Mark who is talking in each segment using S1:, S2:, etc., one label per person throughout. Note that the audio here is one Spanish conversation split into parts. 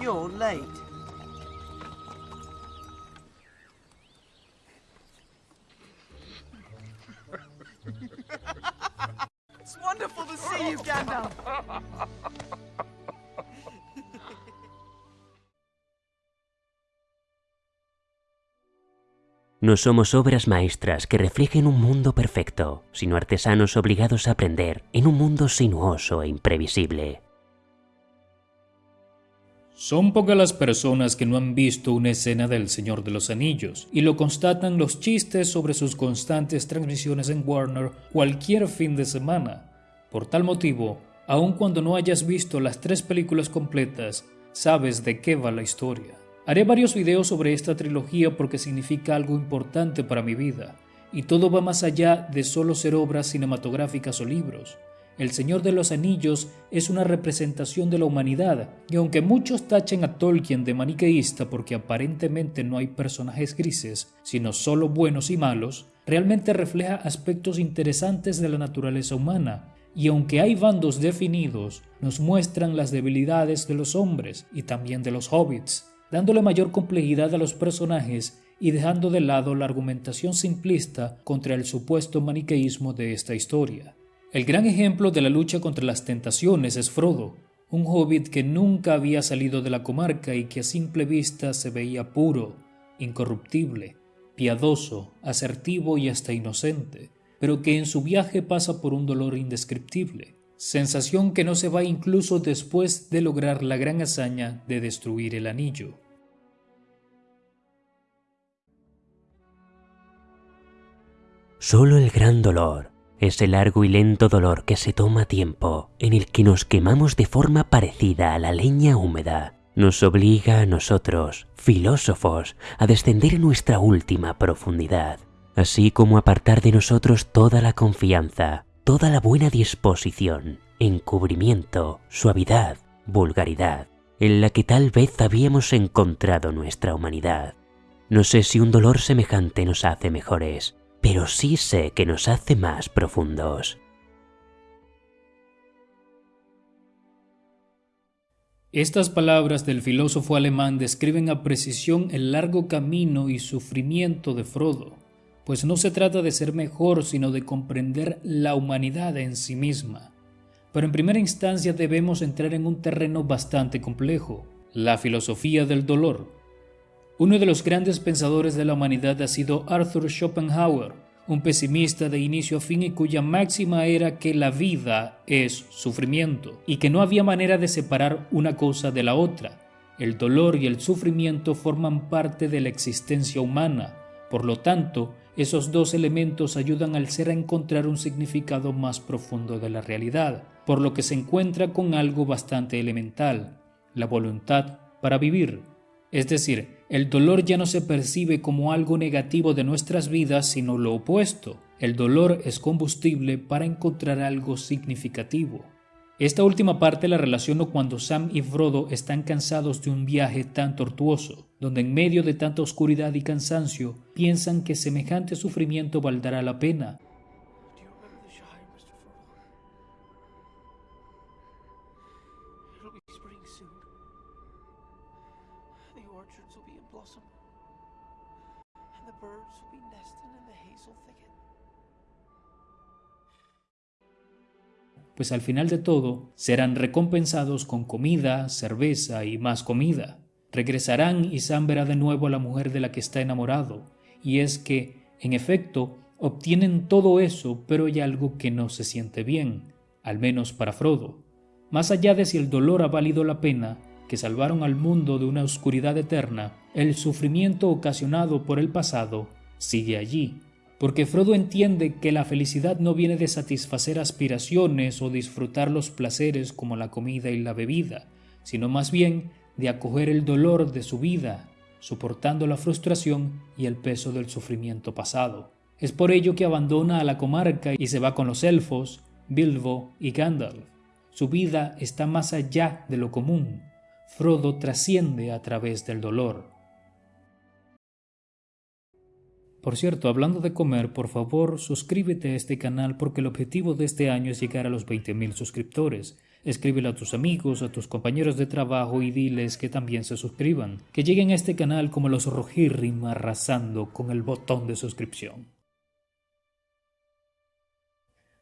S1: You're late. it's wonderful to see you, Gandalf.
S2: No somos obras maestras que reflejen un mundo perfecto, sino artesanos obligados a aprender en un mundo sinuoso e imprevisible.
S3: Son pocas las personas que no han visto una escena del Señor de los Anillos, y lo constatan los chistes sobre sus constantes transmisiones en Warner cualquier fin de semana. Por tal motivo, aun cuando no hayas visto las tres películas completas, sabes de qué va la historia. Haré varios videos sobre esta trilogía porque significa algo importante para mi vida, y todo va más allá de solo ser obras cinematográficas o libros. El Señor de los Anillos es una representación de la humanidad, y aunque muchos tachen a Tolkien de maniqueísta porque aparentemente no hay personajes grises, sino solo buenos y malos, realmente refleja aspectos interesantes de la naturaleza humana, y aunque hay bandos definidos, nos muestran las debilidades de los hombres y también de los hobbits, dándole mayor complejidad a los personajes y dejando de lado la argumentación simplista contra el supuesto maniqueísmo de esta historia. El gran ejemplo de la lucha contra las tentaciones es Frodo, un hobbit que nunca había salido de la comarca y que a simple vista se veía puro, incorruptible, piadoso, asertivo y hasta inocente, pero que en su viaje pasa por un dolor indescriptible, sensación que no se va incluso después de lograr la gran hazaña de destruir el anillo.
S2: Solo el gran dolor, ese largo y lento dolor que se toma tiempo, en el que nos quemamos de forma parecida a la leña húmeda, nos obliga a nosotros, filósofos, a descender en nuestra última profundidad, así como apartar de nosotros toda la confianza, toda la buena disposición, encubrimiento, suavidad, vulgaridad, en la que tal vez habíamos encontrado nuestra humanidad. No sé si un dolor semejante nos hace mejores, pero sí sé que nos hace más profundos.
S3: Estas palabras del filósofo alemán describen a precisión el largo camino y sufrimiento de Frodo, pues no se trata de ser mejor, sino de comprender la humanidad en sí misma. Pero en primera instancia debemos entrar en un terreno bastante complejo, la filosofía del dolor. Uno de los grandes pensadores de la humanidad ha sido Arthur Schopenhauer, un pesimista de inicio a fin y cuya máxima era que la vida es sufrimiento y que no había manera de separar una cosa de la otra. El dolor y el sufrimiento forman parte de la existencia humana, por lo tanto, esos dos elementos ayudan al ser a encontrar un significado más profundo de la realidad, por lo que se encuentra con algo bastante elemental, la voluntad para vivir. Es decir, el dolor ya no se percibe como algo negativo de nuestras vidas, sino lo opuesto. El dolor es combustible para encontrar algo significativo. Esta última parte la relaciono cuando Sam y Frodo están cansados de un viaje tan tortuoso, donde en medio de tanta oscuridad y cansancio piensan que semejante sufrimiento valdrá la pena, pues al final de todo serán recompensados con comida, cerveza y más comida. Regresarán y Sam verá de nuevo a la mujer de la que está enamorado, y es que, en efecto, obtienen todo eso, pero hay algo que no se siente bien, al menos para Frodo. Más allá de si el dolor ha valido la pena, que salvaron al mundo de una oscuridad eterna, el sufrimiento ocasionado por el pasado sigue allí, porque Frodo entiende que la felicidad no viene de satisfacer aspiraciones o disfrutar los placeres como la comida y la bebida, sino más bien de acoger el dolor de su vida, soportando la frustración y el peso del sufrimiento pasado. Es por ello que abandona a la comarca y se va con los elfos, Bilbo y Gandalf. Su vida está más allá de lo común. Frodo trasciende a través del dolor. Por cierto, hablando de comer, por favor suscríbete a este canal porque el objetivo de este año es llegar a los 20.000 suscriptores. Escríbele a tus amigos, a tus compañeros de trabajo y diles que también se suscriban, que lleguen a este canal como los Rojirrim arrasando con el botón de suscripción.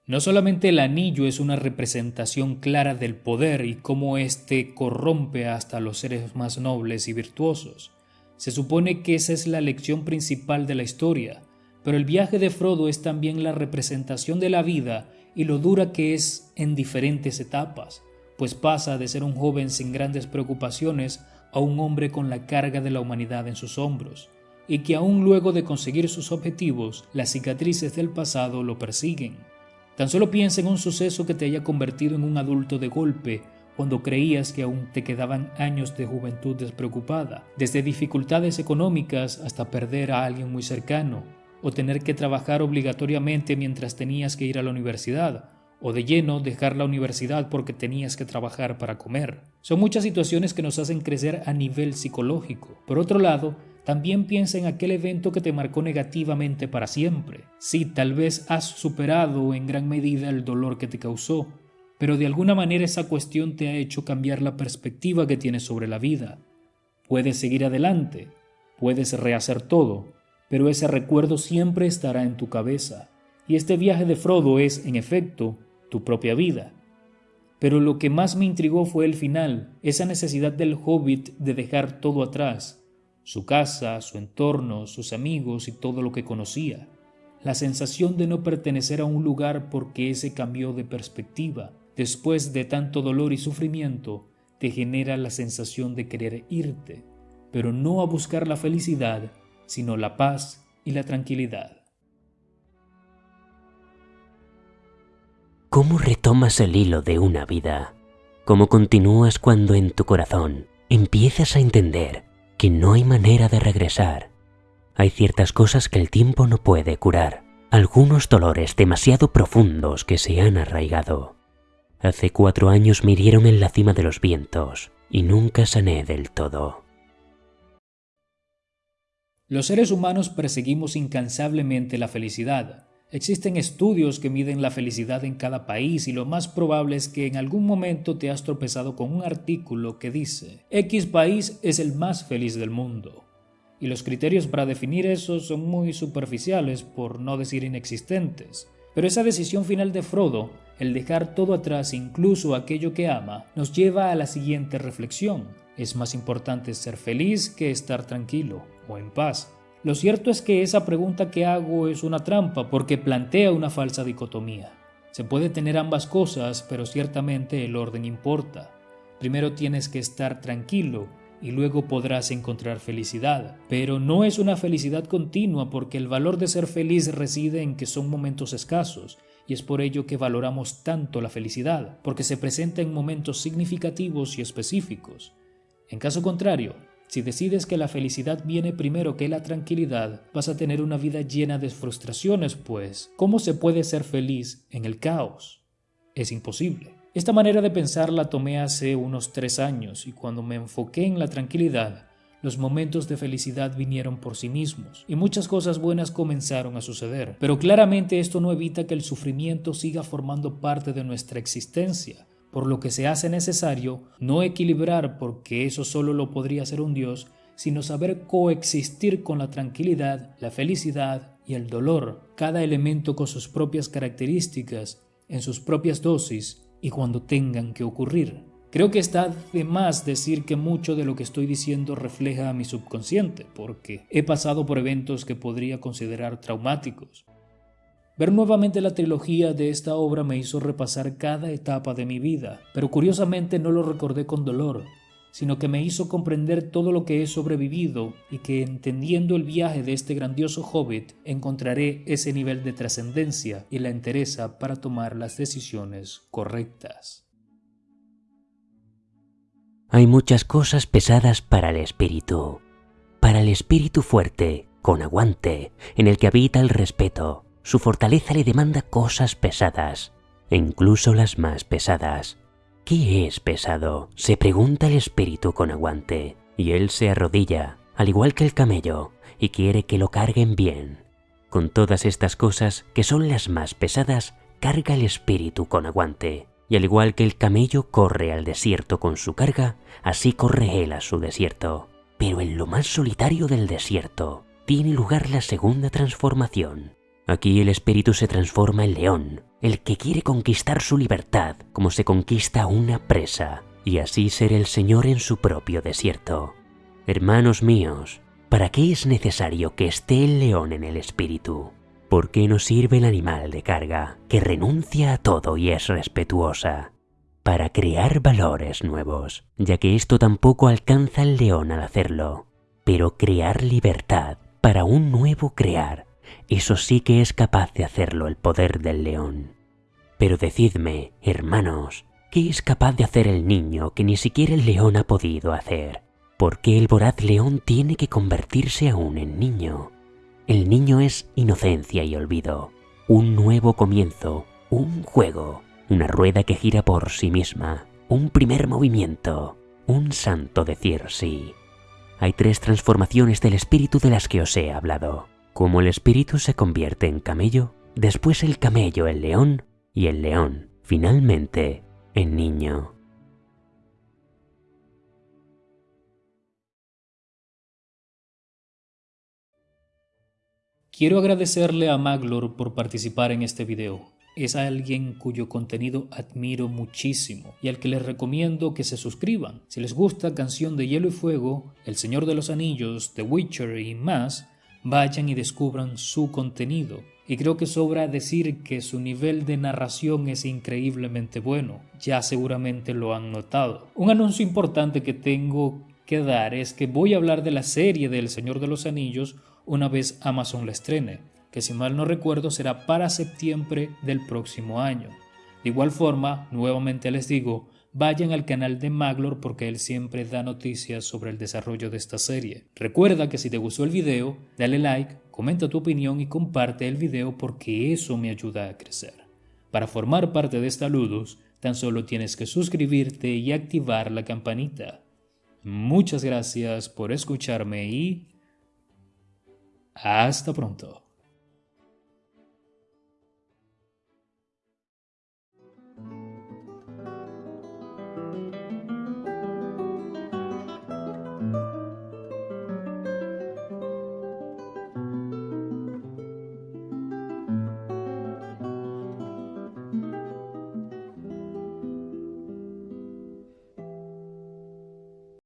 S3: No solamente el anillo es una representación clara del poder y cómo éste corrompe hasta los seres más nobles y virtuosos. Se supone que esa es la lección principal de la historia, pero el viaje de Frodo es también la representación de la vida y lo dura que es en diferentes etapas, pues pasa de ser un joven sin grandes preocupaciones a un hombre con la carga de la humanidad en sus hombros, y que aún luego de conseguir sus objetivos, las cicatrices del pasado lo persiguen. Tan solo piensa en un suceso que te haya convertido en un adulto de golpe cuando creías que aún te quedaban años de juventud despreocupada, desde dificultades económicas hasta perder a alguien muy cercano, o tener que trabajar obligatoriamente mientras tenías que ir a la universidad, o de lleno dejar la universidad porque tenías que trabajar para comer. Son muchas situaciones que nos hacen crecer a nivel psicológico. Por otro lado, también piensa en aquel evento que te marcó negativamente para siempre. Sí, tal vez has superado en gran medida el dolor que te causó, pero de alguna manera esa cuestión te ha hecho cambiar la perspectiva que tienes sobre la vida. Puedes seguir adelante, puedes rehacer todo, pero ese recuerdo siempre estará en tu cabeza. Y este viaje de Frodo es, en efecto, tu propia vida. Pero lo que más me intrigó fue el final, esa necesidad del hobbit de dejar todo atrás, su casa, su entorno, sus amigos y todo lo que conocía. La sensación de no pertenecer a un lugar porque ese cambió de perspectiva, después de tanto dolor y sufrimiento, te genera la sensación de querer irte, pero no a buscar la felicidad, sino la paz y la tranquilidad.
S2: ¿Cómo retomas el hilo de una vida? ¿Cómo continúas cuando en tu corazón empiezas a entender que no hay manera de regresar. Hay ciertas cosas que el tiempo no puede curar, algunos dolores demasiado profundos que se han arraigado. Hace cuatro años me hirieron en la cima de los vientos y nunca sané del todo.
S3: Los seres humanos perseguimos incansablemente la felicidad, Existen estudios que miden la felicidad en cada país y lo más probable es que en algún momento te has tropezado con un artículo que dice X país es el más feliz del mundo. Y los criterios para definir eso son muy superficiales, por no decir inexistentes. Pero esa decisión final de Frodo, el dejar todo atrás, incluso aquello que ama, nos lleva a la siguiente reflexión. Es más importante ser feliz que estar tranquilo o en paz. Lo cierto es que esa pregunta que hago es una trampa porque plantea una falsa dicotomía. Se puede tener ambas cosas, pero ciertamente el orden importa. Primero tienes que estar tranquilo y luego podrás encontrar felicidad. Pero no es una felicidad continua porque el valor de ser feliz reside en que son momentos escasos y es por ello que valoramos tanto la felicidad, porque se presenta en momentos significativos y específicos. En caso contrario, si decides que la felicidad viene primero que la tranquilidad, vas a tener una vida llena de frustraciones, pues, ¿cómo se puede ser feliz en el caos? Es imposible. Esta manera de pensar la tomé hace unos tres años y cuando me enfoqué en la tranquilidad, los momentos de felicidad vinieron por sí mismos y muchas cosas buenas comenzaron a suceder. Pero claramente esto no evita que el sufrimiento siga formando parte de nuestra existencia por lo que se hace necesario no equilibrar porque eso solo lo podría hacer un Dios, sino saber coexistir con la tranquilidad, la felicidad y el dolor, cada elemento con sus propias características, en sus propias dosis y cuando tengan que ocurrir. Creo que está de más decir que mucho de lo que estoy diciendo refleja a mi subconsciente, porque he pasado por eventos que podría considerar traumáticos, Ver nuevamente la trilogía de esta obra me hizo repasar cada etapa de mi vida, pero curiosamente no lo recordé con dolor, sino que me hizo comprender todo lo que he sobrevivido y que entendiendo el viaje de este grandioso hobbit encontraré ese nivel de trascendencia y la entereza para tomar las decisiones correctas.
S2: Hay muchas cosas pesadas para el espíritu. Para el espíritu fuerte, con aguante, en el que habita el respeto, su fortaleza le demanda cosas pesadas, e incluso las más pesadas. ¿Qué es pesado? se pregunta el espíritu con aguante, y él se arrodilla, al igual que el camello, y quiere que lo carguen bien. Con todas estas cosas, que son las más pesadas, carga el espíritu con aguante, y al igual que el camello corre al desierto con su carga, así corre él a su desierto. Pero en lo más solitario del desierto tiene lugar la segunda transformación. Aquí el espíritu se transforma en león, el que quiere conquistar su libertad como se conquista una presa, y así ser el Señor en su propio desierto. Hermanos míos, ¿para qué es necesario que esté el león en el espíritu? ¿Por qué no sirve el animal de carga, que renuncia a todo y es respetuosa? Para crear valores nuevos, ya que esto tampoco alcanza el león al hacerlo. Pero crear libertad para un nuevo crear, eso sí que es capaz de hacerlo el poder del león. Pero decidme, hermanos, ¿qué es capaz de hacer el niño que ni siquiera el león ha podido hacer? ¿Por qué el voraz león tiene que convertirse aún en niño? El niño es inocencia y olvido, un nuevo comienzo, un juego, una rueda que gira por sí misma, un primer movimiento, un santo decir sí. Hay tres transformaciones del espíritu de las que os he hablado. Como el espíritu se convierte en camello, después el camello en león y el león, finalmente, en niño.
S3: Quiero agradecerle a Maglor por participar en este video. Es alguien cuyo contenido admiro muchísimo y al que les recomiendo que se suscriban. Si les gusta Canción de Hielo y Fuego, El Señor de los Anillos, The Witcher y más, vayan y descubran su contenido. Y creo que sobra decir que su nivel de narración es increíblemente bueno. Ya seguramente lo han notado. Un anuncio importante que tengo que dar es que voy a hablar de la serie del Señor de los Anillos una vez Amazon la estrene, que si mal no recuerdo será para septiembre del próximo año. De igual forma, nuevamente les digo, vayan al canal de Maglor porque él siempre da noticias sobre el desarrollo de esta serie. Recuerda que si te gustó el video, dale like, comenta tu opinión y comparte el video porque eso me ayuda a crecer. Para formar parte de esta Ludus, tan solo tienes que suscribirte y activar la campanita. Muchas gracias por escucharme y hasta pronto.